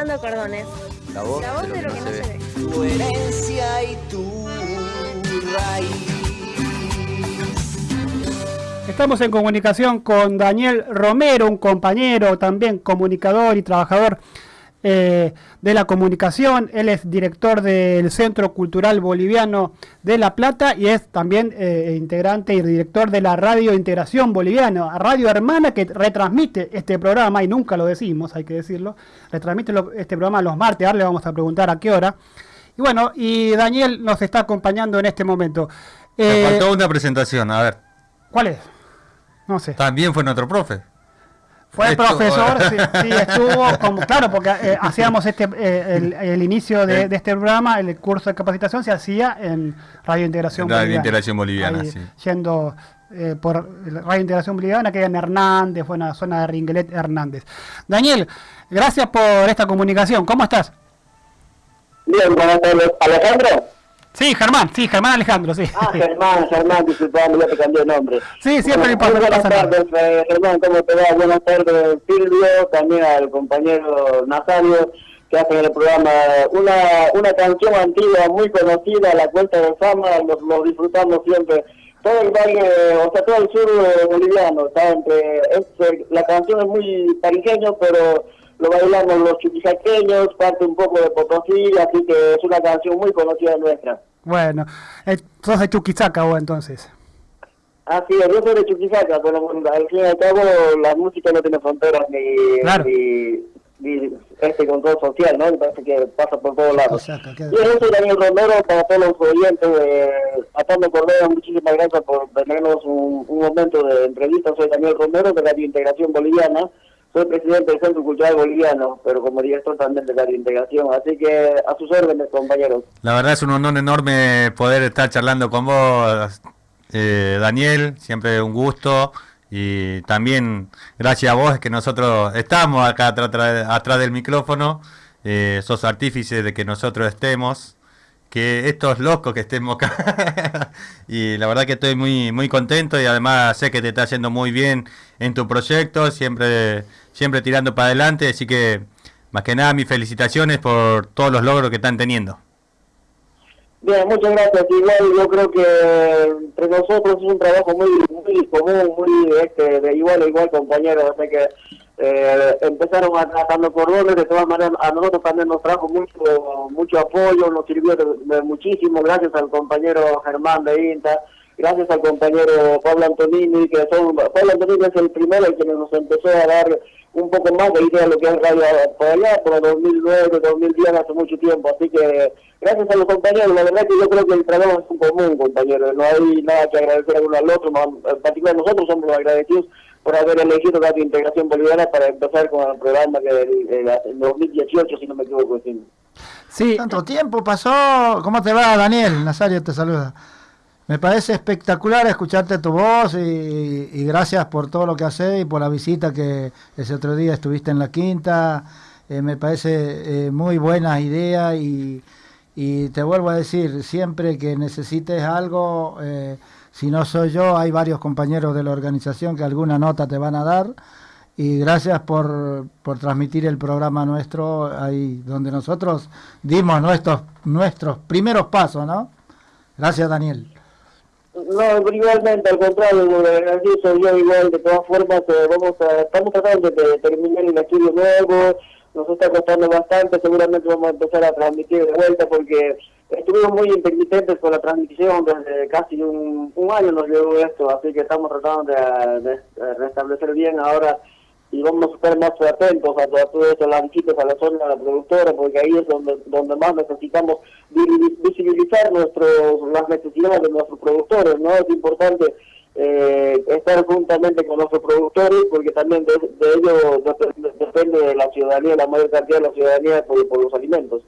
Atando cordones. La voz, La voz de lo que no se ve. Tu herencia y tu raíz. Estamos en comunicación con Daniel Romero, un compañero también comunicador y trabajador eh, de la comunicación. Él es director del Centro Cultural Boliviano de La Plata y es también eh, integrante y director de la Radio Integración Boliviana, radio hermana que retransmite este programa, y nunca lo decimos, hay que decirlo, retransmite lo- este programa los martes, ahora le vamos a preguntar a qué hora. Y bueno, y Daniel nos está acompañando en este momento. Me Eh, faltó una presentación, a ver. ¿Cuál es? No sé. También fue nuestro profe. Fue el profesor, sí, sí, estuvo, como, claro, porque eh, hacíamos este eh, el, el inicio de, de este programa, el curso de capacitación se hacía en Radio Integración Radio Boliviana. Integración Boliviana, Ahí, sí. Yendo eh, por Radio Integración Boliviana, que era en Hernández, fue en la zona de Ringuelet Hernández. Daniel, gracias por esta comunicación, ¿cómo estás? Bien, buenas tardes. ¿Alejandro? Sí, Germán, sí, Germán Alejandro, sí. Ah, Germán, Germán, disculpame, ya te cambié el nombre. Sí, siempre me pasa, Muy no Buenas tardes, eh, Germán, ¿cómo te va? Buenas tardes, Silvio, también al compañero Nazario, que hacen el programa una, una canción antigua muy conocida, La Cuenta de Fama, lo, lo disfrutamos siempre. Todo el valle, o sea, todo el sur eh, boliviano, está entre, es, la canción es muy tarijeño, pero lo bailamos los chuquisaqueños, parte un poco de Potosí, así que es una canción muy conocida nuestra. Bueno, eh, sos de Chuquisaca vos entonces. Así es, yo soy de Chuquisaca, pero bueno, al fin y al cabo la música no tiene fronteras ni, Claro. ni, ni este control social, ¿no? Me parece que pasa por todos lados. Chuquisaca, qué- Y yo soy Daniel Romero, para todos los oyentes de Atando Cordero, muchísimas gracias por tenernos un, un momento de entrevista. Soy Daniel Romero de Radio Integración Boliviana. Soy presidente del Centro Cultural Boliviano, pero como director también de Radio Integración. Así que a sus órdenes, compañeros. La verdad es un honor enorme poder estar charlando con vos, eh, Daniel. Siempre un gusto. Y también gracias a vos es que nosotros estamos acá atrás del micrófono. Eh, sos artífice de que nosotros estemos. Que estos locos que estemos acá. y la verdad que estoy muy, muy contento y además sé que te está yendo muy bien en tu proyecto. Siempre, siempre tirando para adelante. Así que más que nada mis felicitaciones por todos los logros que están teniendo. Bien, muchas gracias. Igual yo creo que entre nosotros es un trabajo muy muy común, muy este, de igual a igual, compañeros. O que eh, empezaron a tratando cordones, de todas maneras a nosotros también nos trajo mucho mucho apoyo, nos sirvió de, muchísimo, gracias al compañero Germán de INTA, gracias al compañero Pablo Antonini, que son, Pablo Antonini es el primero que nos empezó a dar un poco más de idea de lo que es radio por allá, por el 2009, 2010, hace mucho tiempo. Así que gracias a los compañeros, la verdad que yo creo que el trabajo es un común, compañeros. No hay nada que agradecer a uno al otro, más- en particular nosotros somos los agradecidos por haber elegido Radio Integración Boliviana para empezar con el programa que del 2018, si no me equivoco. sí. Sí, Tanto tiempo pasó. ¿Cómo te va, Daniel? Nazario te saluda. Me parece espectacular escucharte tu voz y, gracias por todo lo que haces y por la visita que ese otro día estuviste en la quinta. Eh, me parece eh, muy buena idea y, y te vuelvo a decir, siempre que necesites algo, eh, si no soy yo, hay varios compañeros de la organización que alguna nota te van a dar. Y gracias por, por transmitir el programa nuestro ahí donde nosotros dimos nuestros, nuestros primeros pasos, ¿no? Gracias, Daniel. No, igualmente, al contrario, así soy yo igual, de todas formas, eh, vamos a, estamos tratando de terminar el estudio nuevo, nos está costando bastante, seguramente vamos a empezar a transmitir de vuelta porque estuvimos muy intermitentes con la transmisión desde casi un, un año nos llevó esto, así que estamos tratando de restablecer bien ahora y vamos a estar más atentos a, a todo eso, las visitas a la zona de la productora, porque ahí es donde, donde más necesitamos vi- visibilizar nuestros, las necesidades de nuestros productores, ¿no? Es importante eh, estar juntamente con nuestros productores, porque también de, de ello dep- depende de la ciudadanía, la mayor cantidad de la ciudadanía por, por los alimentos.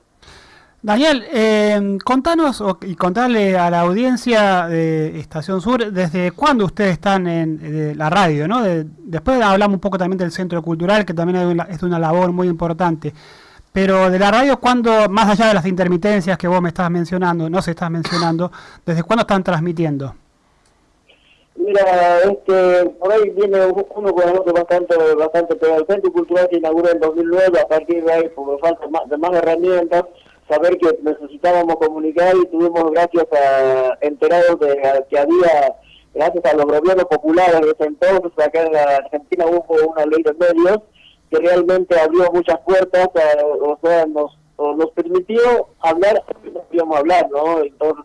Daniel, eh, contanos y contarle a la audiencia de Estación Sur desde cuándo ustedes están en la radio, ¿no? De- después hablamos un poco también del Centro Cultural, que también es una, labor muy importante. Pero de la radio, ¿cuándo, más allá de las intermitencias que vos me estás mencionando, no se estás mencionando, desde cuándo están transmitiendo? Mira, este, por ahí viene uno con el otro bastante, bastante pegado. El Centro Cultural se inauguró en 2009, a partir de ahí, por falta de más herramientas, saber que necesitábamos comunicar y tuvimos, gracias a enterados de que había, gracias a los gobiernos populares de ese entonces, acá en la Argentina hubo una ley de medios que realmente abrió muchas puertas, o sea, nos, nos permitió hablar, no podíamos hablar, ¿no? Entonces,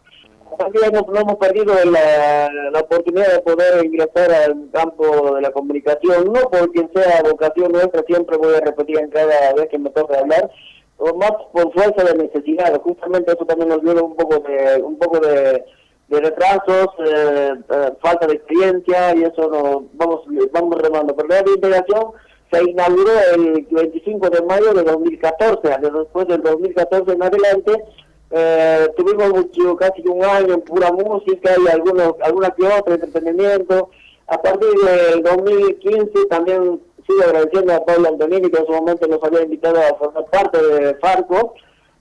también no, hemos perdido la, la, oportunidad de poder ingresar al campo de la comunicación, no por quien sea vocación nuestra, siempre voy a repetir en cada vez que me toca hablar, o más por fuerza de necesidad, justamente eso también nos dio un poco de, un poco de, retrasos, eh, eh, falta de experiencia y eso nos vamos, vamos remando. Pero la integración se inauguró el 25 de mayo de 2014, después del 2014 en adelante eh, tuvimos mucho, casi un año en pura música y algunos, alguna que otra entretenimiento. A partir del 2015 también sigo agradeciendo a Pablo Antonini que en su momento nos había invitado a formar parte de Farco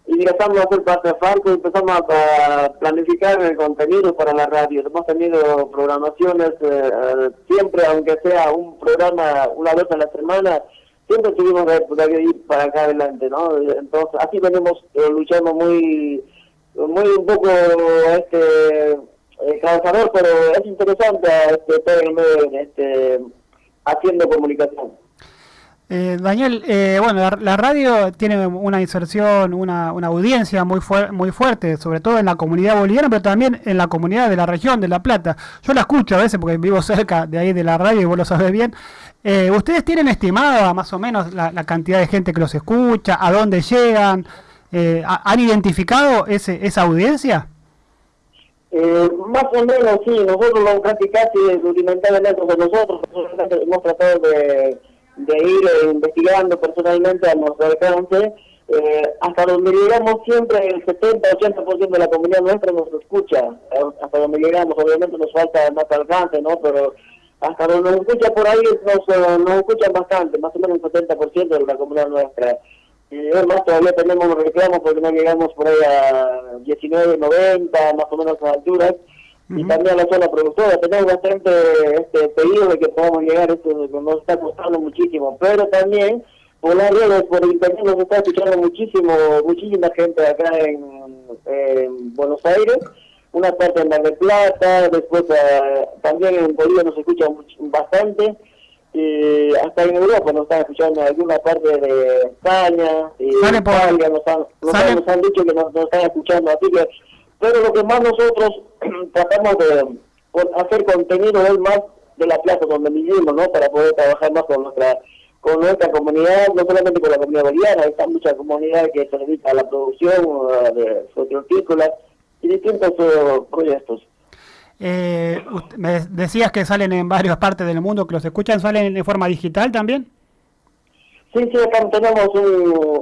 y ingresamos a ser parte de Farco y empezamos a, planificar el contenido para la radio. Hemos tenido programaciones eh, siempre, aunque sea un programa una vez a la semana, siempre tuvimos que, ir para acá adelante, ¿no? Entonces, así venimos eh, luchando muy, muy un poco, este, eh, pero es interesante este, este, haciendo comunicación. Eh, Daniel, eh, bueno, la, radio tiene una inserción, una, una audiencia muy, muy fuerte, sobre todo en la comunidad boliviana, pero también en la comunidad de la región de La Plata. Yo la escucho a veces porque vivo cerca de ahí de la radio y vos lo sabés bien. Eh, ¿Ustedes tienen estimada más o menos la, cantidad de gente que los escucha, a dónde llegan? Eh, ¿Han identificado ese, esa audiencia? Más o menos sí, nosotros lo casi casi rudimentariamente de nosotros, hemos tratado de ir eh, investigando personalmente a nuestro alcance, eh, hasta donde llegamos siempre el 70-80% de la comunidad nuestra nos escucha, eh, hasta donde llegamos, obviamente nos falta más alcance, ¿no? Pero hasta donde nos escucha por ahí nos, nos escuchan bastante, más o menos un 70% de la comunidad nuestra. Y además todavía tenemos reclamos porque no llegamos por ahí a 19, 90, más o menos a alturas y también la zona productora. Tenemos bastante este pedido de que podamos llegar, esto nos está costando muchísimo, pero también por las redes, por internet nos está escuchando muchísimo, muchísima gente acá en, Buenos Aires, una parte en Mar del Plata, después eh, también en Bolivia nos escucha bastante, y hasta en Europa nos están escuchando en alguna parte de España, y Italia, nos han, nos, han, dicho que nos, nos están escuchando, así que pero lo que más nosotros tratamos de hacer contenido es más de la plaza donde vivimos, ¿no? Para poder trabajar más con nuestra con nuestra comunidad, no solamente con la comunidad boliviana, hay muchas comunidades que se dedican a la producción de hortícolas y distintos eh, proyectos. Eh, me decías que salen en varias partes del mundo, que los escuchan, ¿salen de forma digital también? Sí, sí, tenemos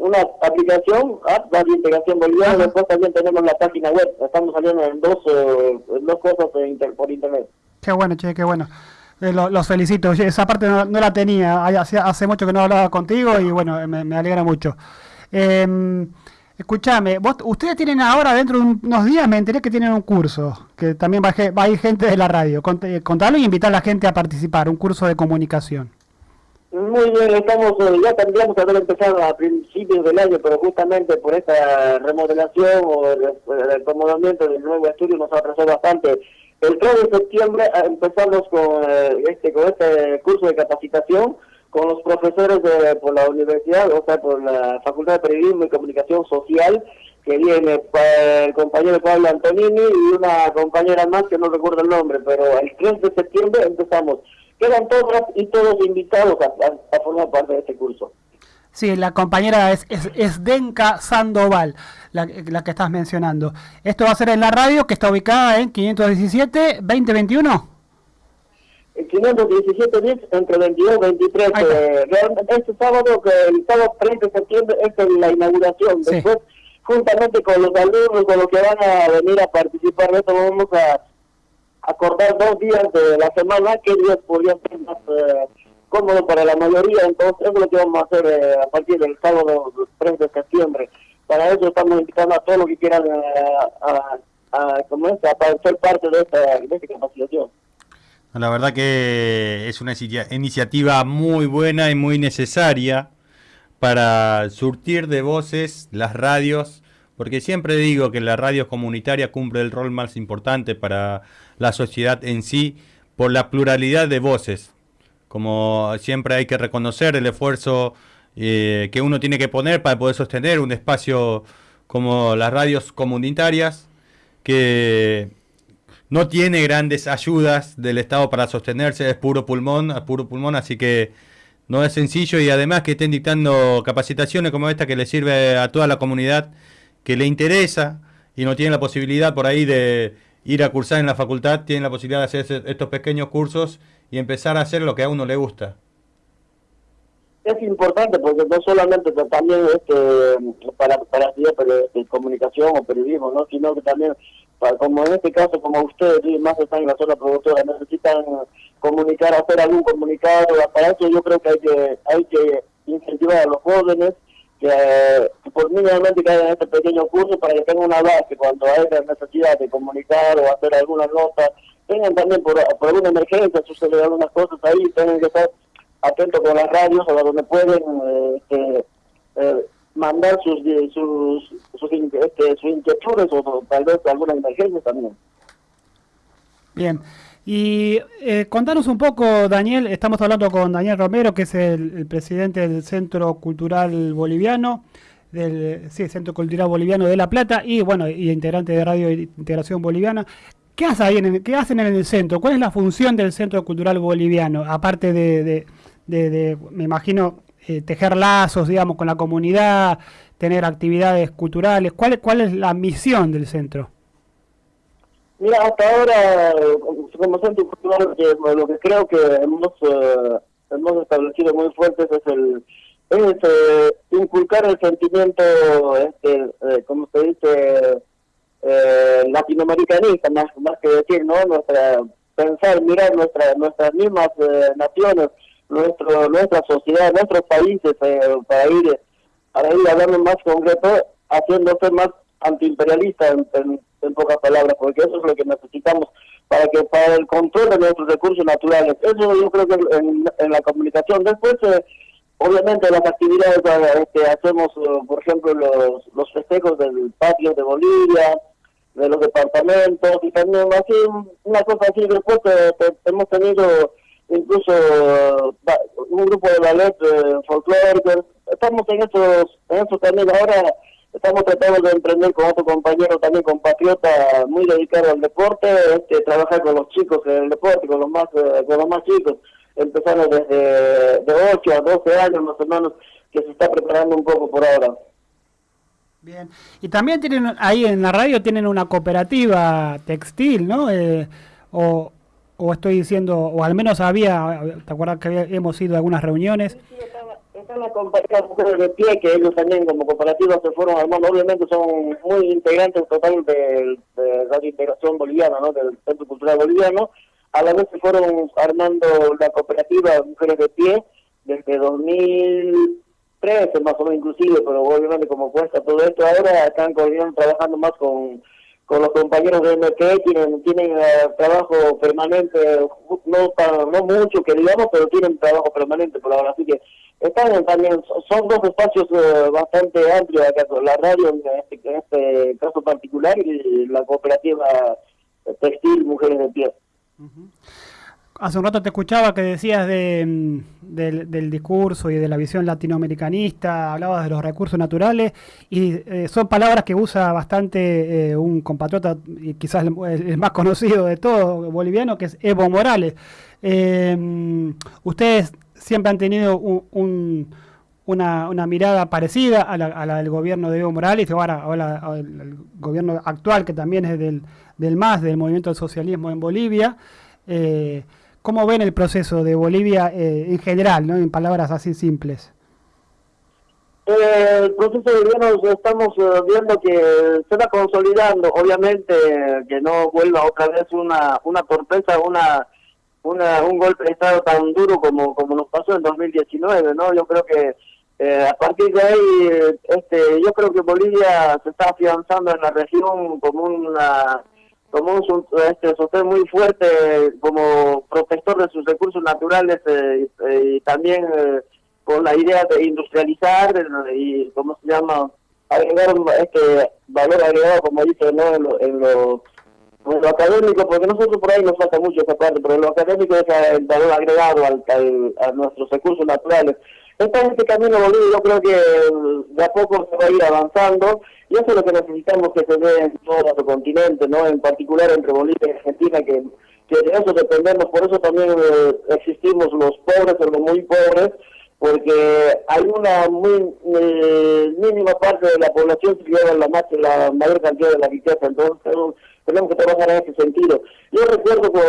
una aplicación, app de integración boliviana, después también tenemos la página web, estamos saliendo en dos, eh, dos cosas por internet. Qué bueno, che, qué bueno. Eh, los felicito, esa parte no, la tenía, hace, hace, mucho que no hablaba contigo y bueno, me, alegra mucho. Eh, escúchame, ustedes tienen ahora, dentro de unos días, me enteré que tienen un curso, que también va, a ir gente de la radio. Eh, contalo y invitar a la gente a participar, un curso de comunicación. Muy bien, estamos, eh, ya tendríamos que haber empezado a principios del año, pero justamente por esta remodelación o el, acomodamiento del nuevo estudio nos atrasó bastante. El 3 de septiembre eh, empezamos con este con este curso de capacitación con los profesores de, por la universidad, o sea, por la Facultad de Periodismo y Comunicación Social, que viene el compañero Pablo Antonini y una compañera más que no recuerdo el nombre, pero el 3 de septiembre empezamos quedan todas y todos invitados a, formar parte de este curso. Sí, la compañera es, es, Denka Sandoval, la, que estás mencionando. Esto va a ser en la radio que está ubicada en 517 2021. 517 10 entre 22 y 23. Eh, este sábado, que el sábado 30 de septiembre, es la inauguración. Después, juntamente con los alumnos, con los que van a venir a participar de esto, vamos a acordar dos días de la semana, que días podrían ser más eh, cómodos para la mayoría, entonces eso es lo que vamos a hacer eh, a partir del sábado 3 de septiembre. Para eso estamos invitando a todos los que quieran eh, a, a, a, a, ser parte de esta, de esta capacitación. La verdad que es una iniciativa muy buena y muy necesaria para surtir de voces las radios, porque siempre digo que la radio comunitaria cumple el rol más importante para la sociedad en sí por la pluralidad de voces. Como siempre hay que reconocer el esfuerzo eh, que uno tiene que poner para poder sostener un espacio como las radios comunitarias, que no tiene grandes ayudas del Estado para sostenerse, es puro pulmón, es puro pulmón, así que no es sencillo y además que estén dictando capacitaciones como esta que le sirve a toda la comunidad que le interesa y no tiene la posibilidad por ahí de ir a cursar en la facultad, tienen la posibilidad de hacer estos pequeños cursos y empezar a hacer lo que a uno le gusta. Es importante porque no solamente también este, para, para estudiar comunicación o periodismo, ¿no? sino que también como en este caso, como ustedes más están en la zona productora, necesitan comunicar, hacer algún comunicado, para eso yo creo que hay que, hay que incentivar a los jóvenes que, por mínimamente que hagan este pequeño curso para que tengan una base cuando haya necesidad de comunicar o hacer alguna nota, tengan también por, por alguna emergencia, sucede algunas cosas ahí, tienen que estar atentos con las radios o donde pueden eh, este, eh, mandar sus sus, sus, este, sus inquietudes o tal vez alguna emergencia también. Bien. Y eh, contanos un poco, Daniel, estamos hablando con Daniel Romero, que es el, presidente del Centro Cultural Boliviano, del sí, Centro Cultural Boliviano de La Plata, y bueno, y integrante de Radio Integración Boliviana. ¿Qué, hace ahí en ¿Qué hacen en el centro? ¿Cuál es la función del Centro Cultural Boliviano? Aparte de, de me imagino, eh, tejer lazos, digamos, con la comunidad, tener actividades culturales? ¿Cuál, ¿Cuál es la misión del centro? Mira, hasta ahora, como centro cultural, lo que creo que hemos, eh, hemos establecido muy fuerte es el es eh, inculcar el sentimiento, este, como se dice, latinoamericanista, más, más que decir, ¿no? Nuestra, pensar, mirar nuestra, nuestras mismas naciones, nuestro nuestra sociedad, nuestros países eh, para ir para ir hablando más concreto, haciéndose más antiimperialista en, pocas palabras, porque eso es lo que necesitamos para que para el control de nuestros recursos naturales. Eso yo creo que en, la comunicación. Después, eh, obviamente, las actividades eh, que hacemos, por ejemplo, los, los festejos del patio de Bolivia, de los departamentos, y también así, una cosa así. Después hemos tenido incluso un grupo de ballet eh, folclórico. Estamos en esos, en esos también. Ahora estamos tratando de emprender con otro compañero también compatriota muy dedicado al deporte, este, trabajar con los chicos en el deporte, con los más, eh, con los más chicos, empezando desde de 8 a 12 años más o menos, que se está preparando un poco por ahora. Bien, y también tienen ahí en la radio tienen una cooperativa textil, ¿no? Eh, o, o estoy diciendo, o al menos había, ¿te acuerdas que hemos ido a algunas reuniones? Sí, están las compañías de pie, que ellos también como cooperativas se fueron armando, obviamente son muy integrantes total de, de Radio Integración Boliviana, ¿no? del Centro Cultural Boliviano, a la vez se fueron armando la cooperativa Mujeres de Pie desde 2013 más o menos inclusive, pero obviamente como cuesta todo esto, ahora están trabajando más con con los compañeros de MT tienen tienen eh, trabajo permanente no no mucho que digamos pero tienen trabajo permanente por ahora. Así que están también son dos espacios eh, bastante amplios acá la radio en este, en este caso particular y la cooperativa textil mujeres de pie Hace un rato te escuchaba que decías de, mm, del, discurso y de la visión latinoamericanista, hablabas de los recursos naturales y eh, son palabras que usa bastante eh, un compatriota y quizás el, más conocido de todos, boliviano, que es Evo Morales. Eh, ustedes siempre han tenido una, mirada parecida a la, del gobierno de Evo Morales, ahora, ahora el, gobierno actual que también es del MAS, del Movimiento del Socialismo en Bolivia. ¿Cómo ven el proceso de Bolivia eh, en general, ¿no? en palabras así simples? Eh, el proceso de gobierno estamos eh, viendo que se va consolidando, obviamente que no vuelva otra vez una una torpeza, una, una un golpe de estado tan duro como como nos pasó en 2019, ¿no? Yo creo que a partir de ahí, este, yo creo que Bolivia se está afianzando en la región como una como un este, sostén muy fuerte como protector de sus recursos naturales eh, y también con la idea de industrializar y, ¿cómo se llama? Agregar este valor agregado, como dice, ¿no? En lo, en lo, académico, porque nosotros por ahí nos falta mucho esa parte, pero en lo académico es el valor agregado al, a nuestros recursos naturales. Entonces, este camino Bolivia yo creo que de a poco se va a ir avanzando y eso es lo que necesitamos que se dé en todo nuestro continente, ¿no? En particular entre Bolivia y Argentina, que, que de eso dependemos, por eso también eh, existimos los pobres o los muy pobres, porque hay una muy eh, mínima parte de la población que lleva la, más, la mayor cantidad de la riqueza, entonces tenemos, que trabajar en ese sentido. Yo recuerdo que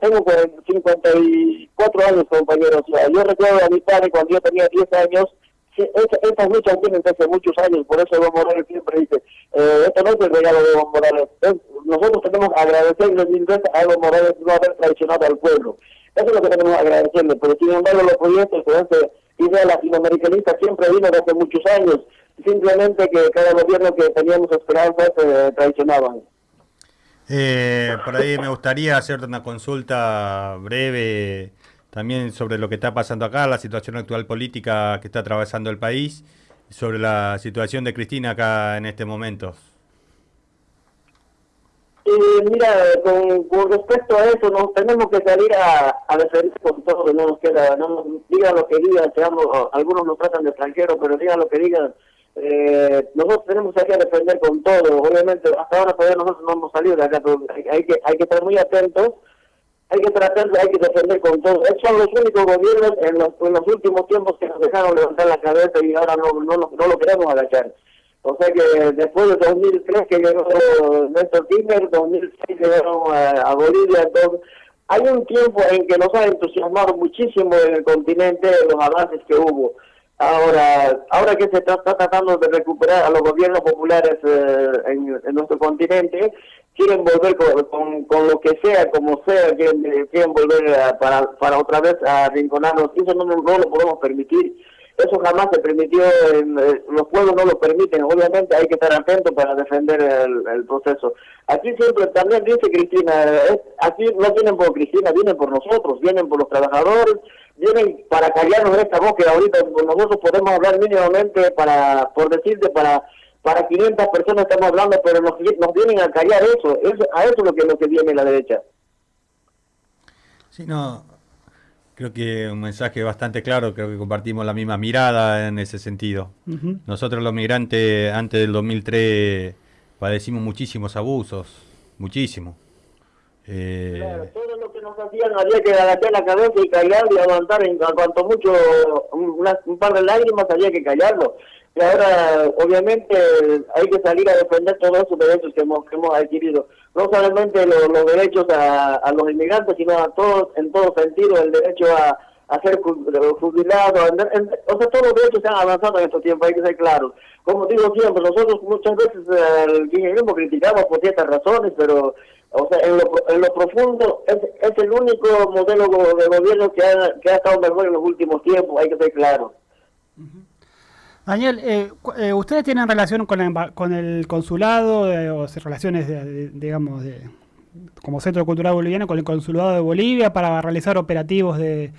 tengo 54 años, compañeros, yo recuerdo a mi padre cuando yo tenía 10 años, estas luchas tienen desde muchos años, por eso Evo Morales siempre dice, eh, esto no es el regalo de Evo Morales, nosotros tenemos que agradecerle mil veces a Evo Morales no haber traicionado al pueblo. Eso es lo que tenemos que agradecerle, pero sin embargo los proyectos con este idea latinoamericanista siempre vino desde muchos años, simplemente que cada gobierno que teníamos esperanzas se traicionaban. Eh, por ahí me gustaría hacerte una consulta breve también sobre lo que está pasando acá, la situación actual política que está atravesando el país, sobre la situación de Cristina acá en este momento. Eh, mira, con, respecto a eso, nos tenemos que salir a, a defender con todo, no nos queda, no nos, digan lo que digan, algunos nos tratan de extranjeros, pero digan lo que digan, eh, nosotros tenemos que defender con todo, obviamente hasta ahora todavía nosotros no hemos salido de acá, hay, que hay que estar muy atentos, hay que tratar, hay que defender con todo. Son los únicos gobiernos en los, en los últimos tiempos que nos dejaron levantar la cabeza y ahora no, no, no lo queremos agachar. O sea que después de 2003 que llegó Néstor Kirchner, 2006 llegaron a, Bolivia, entonces hay un tiempo en que nos ha entusiasmado muchísimo en el continente los avances que hubo. Ahora, ahora que se está, tratando de recuperar a los gobiernos populares eh, en, nuestro continente, quieren volver con, con, lo que sea, como sea, quieren, quieren volver para, para otra vez a arrinconarnos. Eso no, no lo podemos permitir eso jamás se permitió, eh, los pueblos no lo permiten, obviamente hay que estar atentos para defender el, proceso. Aquí siempre también dice Cristina, aquí no vienen por Cristina, vienen por nosotros, vienen por los trabajadores, vienen para callarnos esta voz que ahorita nosotros podemos hablar mínimamente para, por decirte, para para 500 personas estamos hablando, pero nos, nos vienen a callar eso, eso a eso es lo que, lo que viene la derecha. Sí, no, Creo que un mensaje bastante claro, creo que compartimos la misma mirada en ese sentido. Nosotros los migrantes antes del 2003 padecimos muchísimos abusos, muchísimo. Eh... Claro, todo lo que nos hacían había que agachar la cabeza y callar y aguantar en cuanto mucho un par de lágrimas había que callarlo. Y ahora, obviamente, hay que salir a defender todos esos derechos que hemos, que hemos adquirido. No solamente los, derechos a, los inmigrantes, sino a todos, en todo sentido, el derecho a, a ser jubilado. o sea, todos los derechos se han avanzado en estos tiempos, hay que ser claros. Como digo siempre, nosotros muchas veces el kirchnerismo criticamos por ciertas razones, pero o sea, en lo, en lo profundo es, es el único modelo de gobierno que ha, que ha estado mejor en los últimos tiempos, hay que ser claros. Daniel, eh, eh, ¿ustedes tienen relación con, con el consulado eh, o relaciones, digamos, de, como Centro Cultural Boliviano con el consulado de Bolivia para realizar operativos de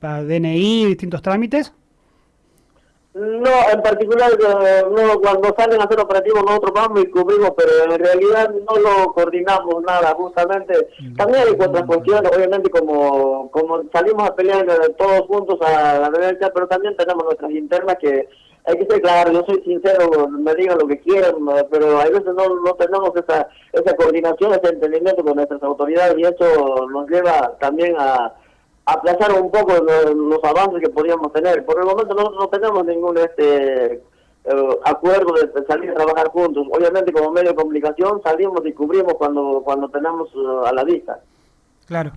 para DNI, distintos trámites? No, en particular, no, cuando salen a hacer operativos nosotros vamos y cubrimos, pero en realidad no lo coordinamos nada, justamente. También hay otras cuestiones, obviamente, como, como salimos a pelear todos juntos a la derecha, pero también tenemos nuestras internas que hay que ser claro, yo soy sincero, me digan lo que quieran, pero a veces no, no tenemos esa, esa coordinación, ese entendimiento con nuestras autoridades y eso nos lleva también a, aplazar un poco los, avances que podíamos tener. Por el momento nosotros no tenemos ningún este eh, acuerdo de, salir a trabajar juntos. Obviamente como medio de comunicación salimos y cubrimos cuando, cuando tenemos eh, a la vista. Claro,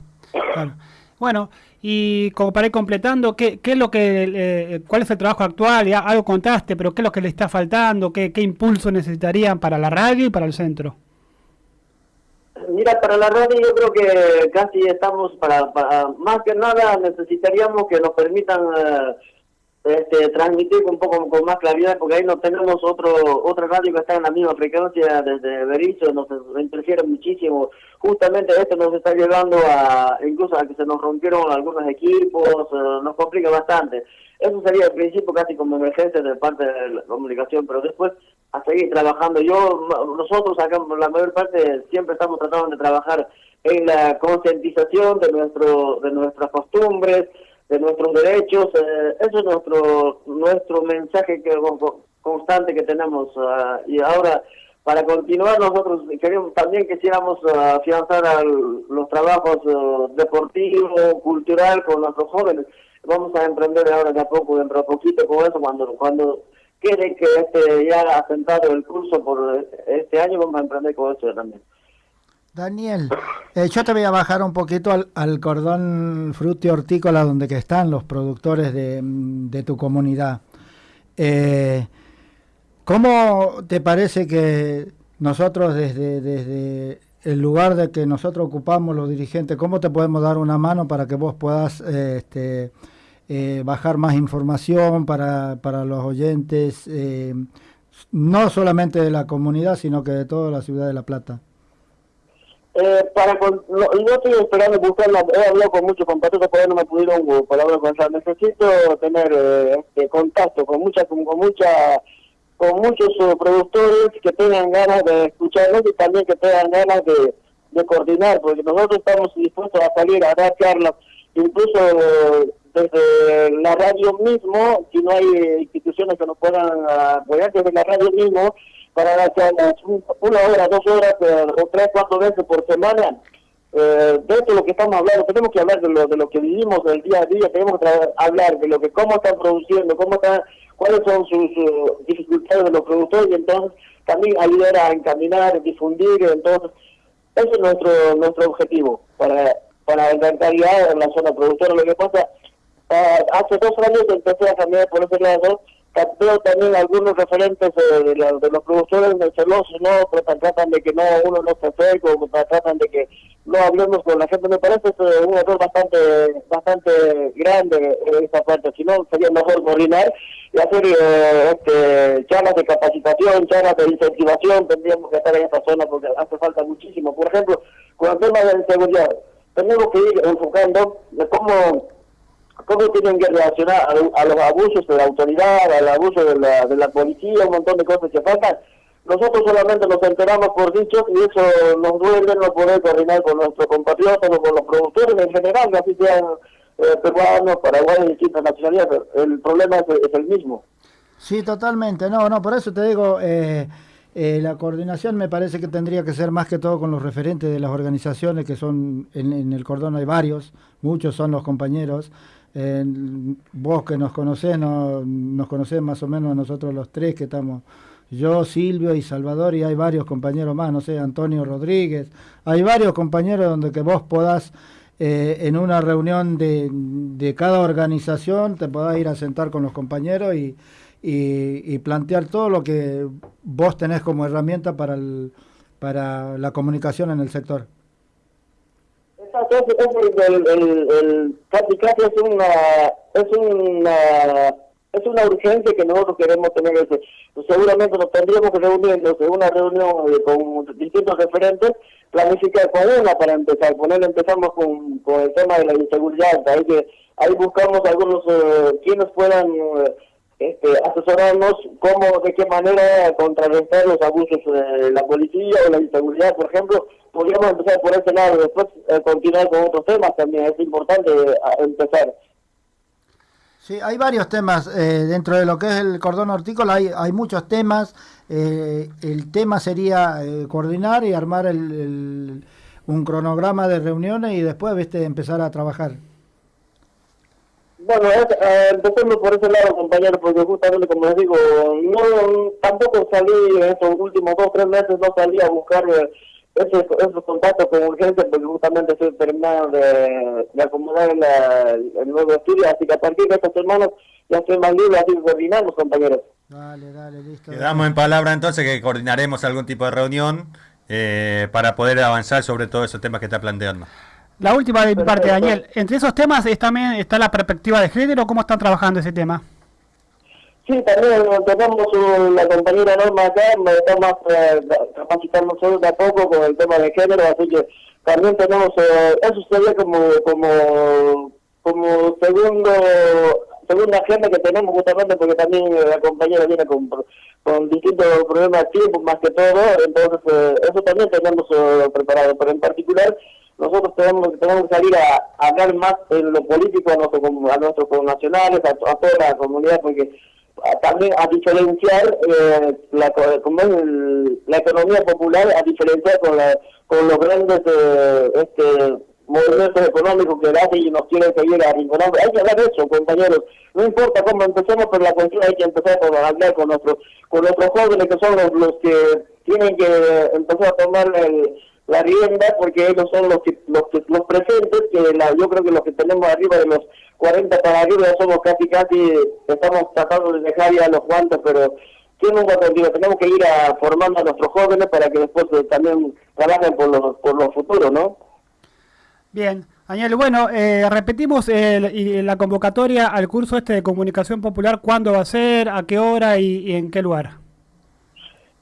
claro. Bueno, y como para ir completando, ¿qué, qué es lo que, eh, ¿cuál es el trabajo actual? Ya algo contaste, pero ¿qué es lo que le está faltando? ¿Qué, qué impulso necesitarían para la radio y para el centro? Mira, para la radio yo creo que casi estamos para, más que nada necesitaríamos que nos permitan eh, este, transmitir un poco con más claridad, porque ahí no tenemos otro otra radio que está en la misma frecuencia desde Berizo, nos interfiere muchísimo. Justamente esto nos está llevando a, incluso a que se nos rompieron algunos equipos, eh, nos complica bastante. Eso sería al principio casi como emergencia de parte de la comunicación, pero después a seguir trabajando. Yo, nosotros acá, la mayor parte, siempre estamos tratando de trabajar en la concientización de nuestro de nuestras costumbres, de nuestros derechos. Eh, eso es nuestro nuestro mensaje que constante que tenemos. Ah, y ahora, para continuar, nosotros queremos, también quisiéramos ah, afianzar los trabajos ah, deportivos, cultural con nuestros jóvenes. Vamos a emprender ahora de a poco, dentro de poquito con eso, cuando cuando quede que este ya asentado el curso por este año, vamos a emprender con eso también. Daniel, eh, yo te voy a bajar un poquito al, cordón fruti hortícola donde que están los productores de, tu comunidad. Eh, ¿Cómo te parece que nosotros desde, desde el lugar de que nosotros ocupamos los dirigentes, cómo te podemos dar una mano para que vos puedas eh, este, bajar más información para, para los oyentes, no solamente de la comunidad, sino que de toda la ciudad de La Plata? Eh, para con, no, estoy esperando buscarla, he hablado con muchos compatriotas, pero no me pudieron uh, colaborar con ella. Necesito tener eh, este, contacto con mucha, con, mucha, con muchos uh, productores que tengan ganas de escucharnos y también que tengan ganas de, de coordinar, porque nosotros estamos dispuestos a salir a dar charlas, incluso desde la radio mismo, si no hay instituciones que nos puedan apoyar, desde la radio mismo, para dar una hora, dos horas eh, o tres, cuatro veces por semana. Eh, de esto lo que estamos hablando, tenemos que hablar de lo, de lo que vivimos del día a día, tenemos que hablar de lo que cómo están produciendo, cómo están, cuáles son sus dificultades de los productores y entonces también ayudar a encaminar, difundir, entonces ese es nuestro nuestro objetivo para para la calidad en la zona productora. Lo que pasa, ah, hace dos años empecé a cambiar por ese lado veo también algunos referentes de, los productores de celosos, ¿no? Tratan, de que no uno no se acerque, o tratan de que no hablemos con la gente. Me parece es un error bastante bastante grande en esta parte. Si no, sería mejor coordinar y hacer eh, este, charlas de capacitación, charlas de incentivación. Tendríamos que estar en esta zona porque hace falta muchísimo. Por ejemplo, con el tema de la inseguridad, tenemos que ir enfocando de cómo cómo tienen que reaccionar a, los abusos de la autoridad, al abuso de la, de la policía, un montón de cosas que faltan. Nosotros solamente nos enteramos por dichos y eso nos duele no poder coordinar con nuestros compatriotas o con los productores en general, así sean eh, peruanos, paraguayos, distintas nacionalidades. El problema es, el mismo. Sí, totalmente. No, no, por eso te digo, eh, eh, la coordinación me parece que tendría que ser más que todo con los referentes de las organizaciones que son, en, en el cordón hay varios, muchos son los compañeros. Vos que nos conocés, no, nos conocés más o menos nosotros los tres que estamos, yo, Silvio y Salvador, y hay varios compañeros más, no sé, Antonio Rodríguez, hay varios compañeros donde que vos podás eh, en una reunión de, de, cada organización, te podás ir a sentar con los compañeros y, y, plantear todo lo que vos tenés como herramienta para, para la comunicación en el sector el, el, el, casi casi es una es una es una urgencia que nosotros queremos tener ese. Seguramente nos tendríamos que reunir en una reunión eh, con distintos referentes planificar con una para empezar poner empezamos con, con el tema de la inseguridad ahí que ahí buscamos algunos eh, quienes puedan eh, este, asesorarnos cómo, de qué manera contrarrestar los abusos de la policía o la inseguridad, por ejemplo, podríamos empezar por ese lado, después eh, continuar con otros temas también, es importante eh, empezar. Sí, hay varios temas eh, dentro de lo que es el cordón hortícola, hay, hay muchos temas. el tema sería coordinar y armar el, un cronograma de reuniones y después viste empezar a trabajar. Bueno, eh, empezando por ese lado, compañero, porque justamente, como les digo, no tampoco salí en estos últimos dos tres meses, no salí a buscar eh, esos, esos contactos con urgencia, porque justamente estoy terminando de, de acomodar el nuevo estudio, así que a partir de estas semanas ya estoy más libre, así que coordinamos, compañeros. Dale, dale, listo. Quedamos en palabra entonces que coordinaremos algún tipo de reunión eh, para poder avanzar sobre todos esos temas que está planteando. La última de mi parte, Daniel. Entre esos temas también está la perspectiva de género. ¿Cómo están trabajando ese tema? Sí, también tenemos la compañera Norma acá, estamos eh, capacitando solo de a poco con el tema de género, así que también tenemos, eh, eso sería como, como, como segundo, segunda agenda que tenemos justamente porque también la compañera viene con, con distintos problemas de tiempo más que todo, entonces eh, eso también tenemos eh, preparado, pero en particular nosotros tenemos, tenemos que salir a, hablar más en lo político a, nuestro, a nuestros connacionales, a, a toda la comunidad, porque también a diferenciar eh, la, como la economía popular, a diferenciar con, la, con los grandes eh, este, movimientos económicos que hacen y nos quieren seguir arrinconando. Hay que hablar de eso, compañeros. No importa cómo empecemos, pero la cuestión hay que empezar a hablar con nuestros, con nuestros jóvenes, que son los, los que tienen que empezar a tomar el la rienda porque ellos son los que, los los presentes que la, yo creo que los que tenemos arriba de los 40 para arriba somos casi casi estamos tratando de dejar ya los guantes pero ¿quién nunca contigo? tenemos que ir a formando a nuestros jóvenes para que después eh, también trabajen por los por los futuros ¿no? Bien Daniel, bueno, eh, repetimos el, la convocatoria al curso este de comunicación popular, ¿cuándo va a ser, a qué hora y en qué lugar?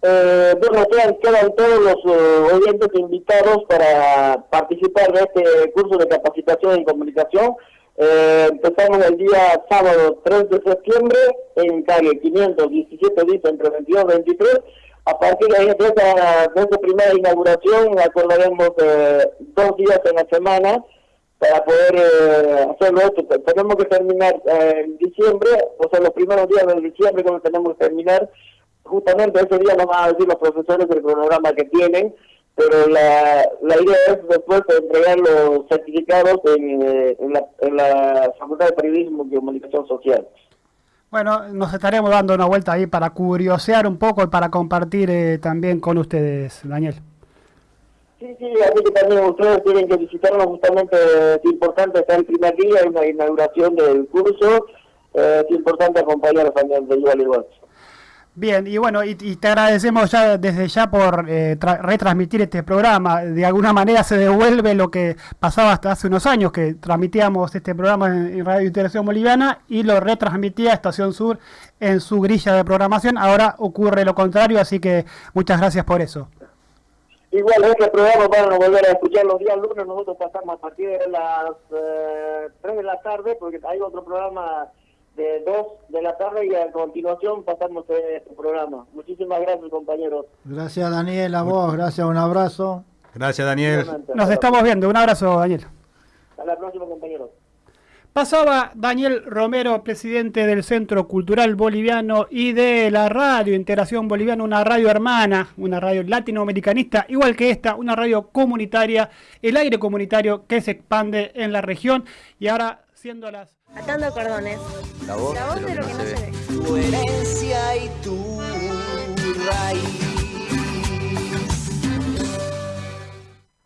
Eh, bueno, quedan, quedan todos los uh, oyentes invitados para participar de este curso de capacitación en comunicación. Eh, empezamos el día sábado 3 de septiembre en calle 517 dice entre 22 y 23. A partir de, esa, de esa primera inauguración acordaremos eh, dos días en la semana para poder eh, hacerlo esto. Tenemos que terminar eh, en diciembre, o sea, los primeros días de diciembre como tenemos que terminar justamente ese día nos van a decir los profesores el cronograma que tienen, pero la, la idea es después entregar los certificados en, eh, en, la, en la Facultad de Periodismo y Comunicación Social. Bueno, nos estaremos dando una vuelta ahí para curiosear un poco y para compartir eh, también con ustedes, Daniel. Sí, sí, así que también ustedes tienen que visitarnos justamente, es importante, está el primer día, hay una inauguración del curso, eh, es importante acompañarnos también de igual igual. Bien, y bueno, y, te agradecemos ya desde ya por eh, retransmitir este programa. De alguna manera se devuelve lo que pasaba hasta hace unos años, que transmitíamos este programa en, Radio Interacción Boliviana y lo retransmitía Estación Sur en su grilla de programación. Ahora ocurre lo contrario, así que muchas gracias por eso. Igual este programa van a volver a escuchar los días lunes, nosotros pasamos a partir de las eh, 3 de la tarde, porque hay otro programa de 2 de la tarde y a continuación pasamos este programa. Muchísimas gracias, compañeros. Gracias, Daniel, a vos, gracias, un abrazo. Gracias, Daniel. Nos estamos viendo, un abrazo, Daniel. Hasta la próxima, compañeros. Pasaba Daniel Romero, presidente del Centro Cultural Boliviano y de la radio Integración Boliviana, una radio hermana, una radio latinoamericanista, igual que esta, una radio comunitaria, el aire comunitario que se expande en la región y ahora siendo las Atando cordones. La voz, de lo, que, no, se ve. Tu herencia y tu raíz.